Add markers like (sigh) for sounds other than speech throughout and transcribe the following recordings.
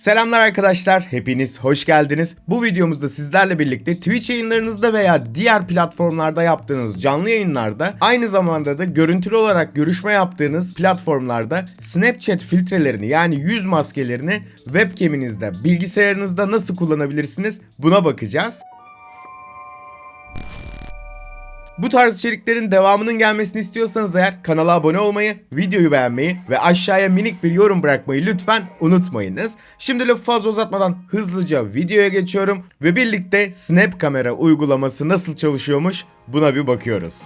Selamlar arkadaşlar, hepiniz hoş geldiniz. Bu videomuzda sizlerle birlikte Twitch yayınlarınızda veya diğer platformlarda yaptığınız canlı yayınlarda aynı zamanda da görüntülü olarak görüşme yaptığınız platformlarda Snapchat filtrelerini yani yüz maskelerini webcaminizde, bilgisayarınızda nasıl kullanabilirsiniz buna bakacağız. Bu tarz içeriklerin devamının gelmesini istiyorsanız eğer kanala abone olmayı, videoyu beğenmeyi ve aşağıya minik bir yorum bırakmayı lütfen unutmayınız. Şimdi lafı fazla uzatmadan hızlıca videoya geçiyorum ve birlikte Snap kamera uygulaması nasıl çalışıyormuş buna bir bakıyoruz.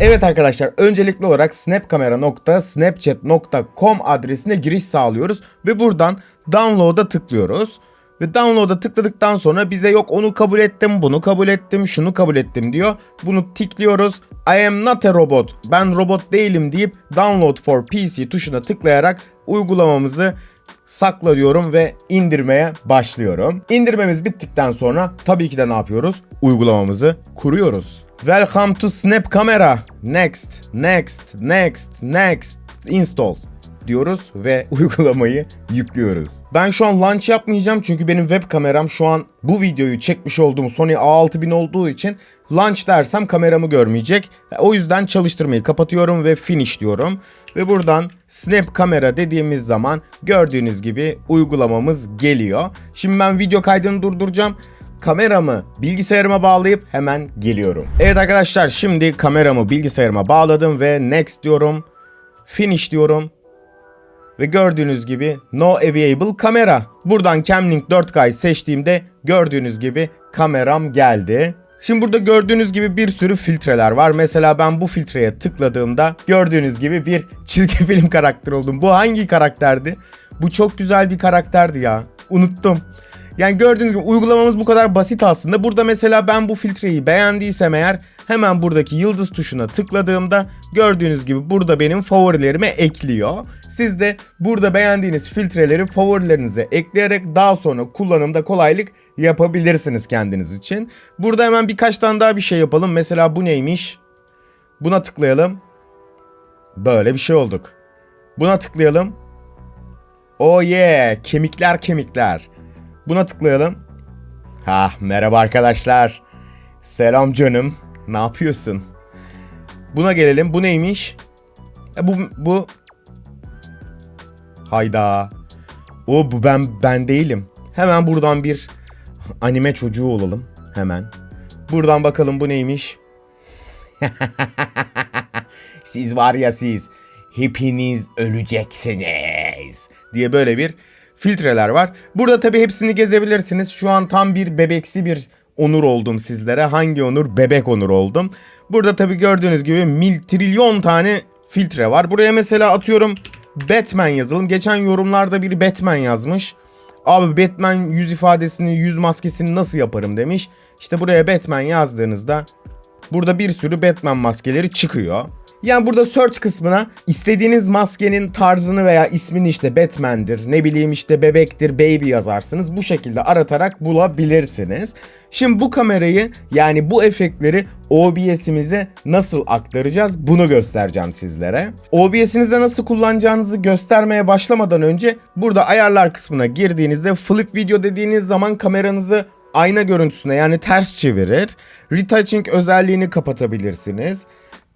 Evet arkadaşlar öncelikli olarak snapkamera.snapchat.com adresine giriş sağlıyoruz ve buradan download'a tıklıyoruz. Ve download'a tıkladıktan sonra bize yok onu kabul ettim, bunu kabul ettim, şunu kabul ettim diyor. Bunu tıklıyoruz. I am not a robot. Ben robot değilim deyip download for PC tuşuna tıklayarak uygulamamızı sakla diyorum ve indirmeye başlıyorum. İndirmemiz bittikten sonra tabii ki de ne yapıyoruz? Uygulamamızı kuruyoruz. Welcome to Snap Camera. Next, next, next, next. Install diyoruz ve (laughs) uygulamayı yüklüyoruz. Ben şu an launch yapmayacağım çünkü benim web kameram şu an bu videoyu çekmiş olduğum Sony A6000 olduğu için launch dersem kameramı görmeyecek. O yüzden çalıştırmayı kapatıyorum ve finish diyorum. Ve buradan snap kamera dediğimiz zaman gördüğünüz gibi uygulamamız geliyor. Şimdi ben video kaydını durduracağım kameramı bilgisayarıma bağlayıp hemen geliyorum. Evet arkadaşlar şimdi kameramı bilgisayarıma bağladım ve next diyorum. Finish diyorum. Ve gördüğünüz gibi No Available Camera. Buradan Camlink 4K seçtiğimde gördüğünüz gibi kameram geldi. Şimdi burada gördüğünüz gibi bir sürü filtreler var. Mesela ben bu filtreye tıkladığımda gördüğünüz gibi bir çizgi (laughs) film karakteri oldum. Bu hangi karakterdi? Bu çok güzel bir karakterdi ya. Unuttum. Yani gördüğünüz gibi uygulamamız bu kadar basit aslında. Burada mesela ben bu filtreyi beğendiysem eğer hemen buradaki yıldız tuşuna tıkladığımda gördüğünüz gibi burada benim favorilerime ekliyor. Siz de burada beğendiğiniz filtreleri favorilerinize ekleyerek daha sonra kullanımda kolaylık yapabilirsiniz kendiniz için. Burada hemen birkaç tane daha bir şey yapalım. Mesela bu neymiş? Buna tıklayalım. Böyle bir şey olduk. Buna tıklayalım. Oh yeah, kemikler kemikler. Buna tıklayalım. Ha merhaba arkadaşlar. Selam canım. Ne yapıyorsun? Buna gelelim. Bu neymiş? E, bu bu Hayda. O bu ben ben değilim. Hemen buradan bir anime çocuğu olalım. Hemen. Buradan bakalım bu neymiş? (laughs) siz var ya siz. Hepiniz öleceksiniz. Diye böyle bir filtreler var. Burada tabi hepsini gezebilirsiniz. Şu an tam bir bebeksi bir onur oldum sizlere. Hangi onur? Bebek onur oldum. Burada tabi gördüğünüz gibi mil trilyon tane filtre var. Buraya mesela atıyorum Batman yazalım. Geçen yorumlarda biri Batman yazmış. Abi Batman yüz ifadesini, yüz maskesini nasıl yaparım demiş. İşte buraya Batman yazdığınızda burada bir sürü Batman maskeleri çıkıyor. Yani burada search kısmına istediğiniz maskenin tarzını veya ismini işte Batman'dir, ne bileyim işte bebektir, baby yazarsınız. Bu şekilde aratarak bulabilirsiniz. Şimdi bu kamerayı yani bu efektleri OBS'imize nasıl aktaracağız bunu göstereceğim sizlere. OBS'inizde nasıl kullanacağınızı göstermeye başlamadan önce burada ayarlar kısmına girdiğinizde flip video dediğiniz zaman kameranızı ayna görüntüsüne yani ters çevirir. Retouching özelliğini kapatabilirsiniz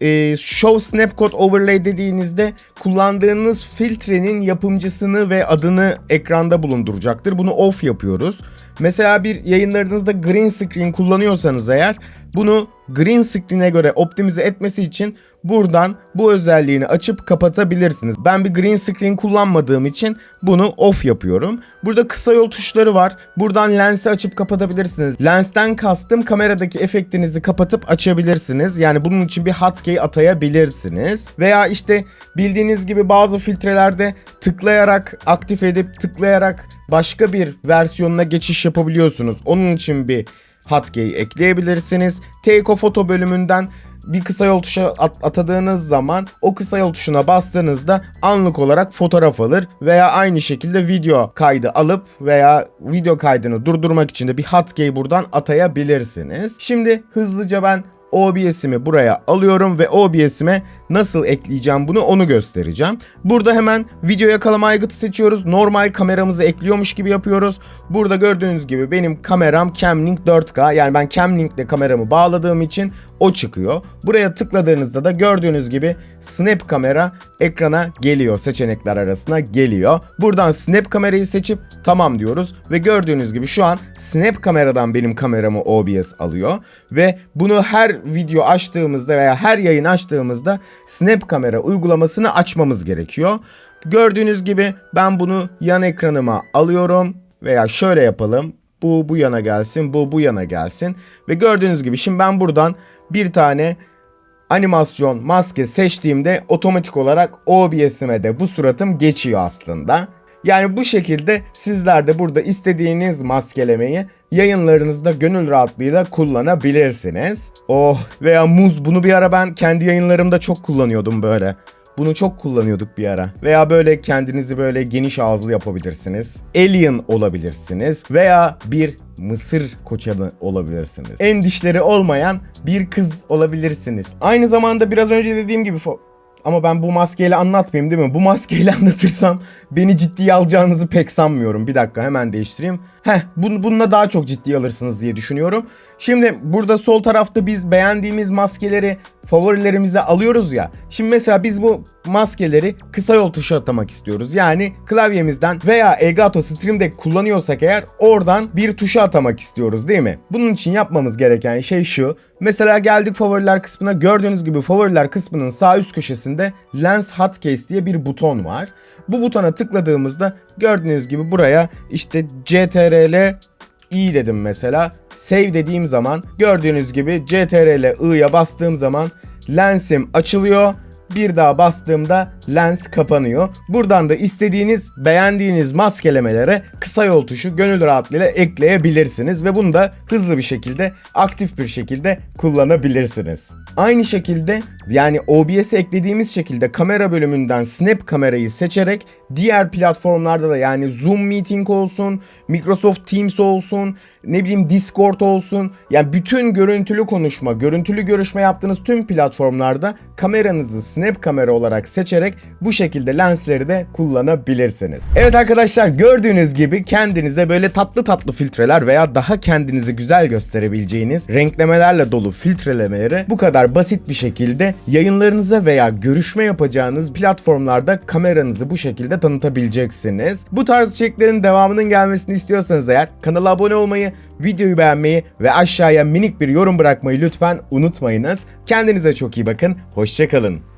e, Show Snapcode Overlay dediğinizde kullandığınız filtrenin yapımcısını ve adını ekranda bulunduracaktır. Bunu off yapıyoruz. Mesela bir yayınlarınızda green screen kullanıyorsanız eğer bunu green screen'e göre optimize etmesi için buradan bu özelliğini açıp kapatabilirsiniz. Ben bir green screen kullanmadığım için bunu off yapıyorum. Burada kısa yol tuşları var. Buradan lensi açıp kapatabilirsiniz. Lensten kastım kameradaki efektinizi kapatıp açabilirsiniz. Yani bunun için bir hotkey atayabilirsiniz. Veya işte bildiğiniz gibi bazı filtrelerde tıklayarak aktif edip tıklayarak başka bir versiyonuna geçiş yapabiliyorsunuz. Onun için bir hotkey ekleyebilirsiniz. Take a Photo bölümünden bir kısa yol tuşa at- atadığınız zaman o kısa yol tuşuna bastığınızda anlık olarak fotoğraf alır veya aynı şekilde video kaydı alıp veya video kaydını durdurmak için de bir hotkey buradan atayabilirsiniz. Şimdi hızlıca ben OBS'imi buraya alıyorum ve OBS'ime nasıl ekleyeceğim bunu onu göstereceğim. Burada hemen video yakalama aygıtı seçiyoruz. Normal kameramızı ekliyormuş gibi yapıyoruz. Burada gördüğünüz gibi benim kameram Camlink 4K. Yani ben Camlink'le kameramı bağladığım için o çıkıyor. Buraya tıkladığınızda da gördüğünüz gibi Snap kamera ekrana geliyor. Seçenekler arasına geliyor. Buradan Snap kamerayı seçip tamam diyoruz ve gördüğünüz gibi şu an Snap kameradan benim kameramı OBS alıyor ve bunu her video açtığımızda veya her yayın açtığımızda Snap kamera uygulamasını açmamız gerekiyor. Gördüğünüz gibi ben bunu yan ekranıma alıyorum veya şöyle yapalım. Bu bu yana gelsin, bu bu yana gelsin ve gördüğünüz gibi şimdi ben buradan bir tane animasyon maske seçtiğimde otomatik olarak OBS'ime de bu suratım geçiyor aslında. Yani bu şekilde sizler de burada istediğiniz maskelemeyi yayınlarınızda gönül rahatlığıyla kullanabilirsiniz. Oh veya muz bunu bir ara ben kendi yayınlarımda çok kullanıyordum böyle. Bunu çok kullanıyorduk bir ara. Veya böyle kendinizi böyle geniş ağızlı yapabilirsiniz. Alien olabilirsiniz. Veya bir mısır koçanı olabilirsiniz. En dişleri olmayan bir kız olabilirsiniz. Aynı zamanda biraz önce dediğim gibi ama ben bu maskeyle anlatmayayım değil mi? Bu maskeyle (laughs) anlatırsam beni ciddiye alacağınızı pek sanmıyorum. Bir dakika hemen değiştireyim. Heh bunu, bununla daha çok ciddiye alırsınız diye düşünüyorum. Şimdi burada sol tarafta biz beğendiğimiz maskeleri favorilerimize alıyoruz ya. Şimdi mesela biz bu maskeleri kısa yol tuşu atamak istiyoruz. Yani klavyemizden veya Elgato Stream Deck kullanıyorsak eğer oradan bir tuşa atamak istiyoruz değil mi? Bunun için yapmamız gereken şey şu. Mesela geldik favoriler kısmına. Gördüğünüz gibi favoriler kısmının sağ üst köşesinde Lens Hotkeys diye bir buton var. Bu butona tıkladığımızda gördüğünüz gibi buraya işte CTRL i dedim mesela. Save dediğim zaman gördüğünüz gibi CTRL i'ya bastığım zaman lensim açılıyor. Bir daha bastığımda lens kapanıyor. Buradan da istediğiniz, beğendiğiniz maskelemelere kısa yol tuşu gönül rahatlığıyla ekleyebilirsiniz ve bunu da hızlı bir şekilde, aktif bir şekilde kullanabilirsiniz. Aynı şekilde yani OBS'e eklediğimiz şekilde kamera bölümünden Snap kamerayı seçerek diğer platformlarda da yani Zoom Meeting olsun, Microsoft Teams olsun, ne bileyim Discord olsun. Yani bütün görüntülü konuşma, görüntülü görüşme yaptığınız tüm platformlarda kameranızı Snap kamera olarak seçerek bu şekilde lensleri de kullanabilirsiniz. Evet arkadaşlar gördüğünüz gibi kendinize böyle tatlı tatlı filtreler veya daha kendinizi güzel gösterebileceğiniz renklemelerle dolu filtrelemeleri bu kadar basit bir şekilde yayınlarınıza veya görüşme yapacağınız platformlarda kameranızı bu şekilde tanıtabileceksiniz. Bu tarz içeriklerin devamının gelmesini istiyorsanız eğer kanala abone olmayı, videoyu beğenmeyi ve aşağıya minik bir yorum bırakmayı lütfen unutmayınız. Kendinize çok iyi bakın. Hoşçakalın.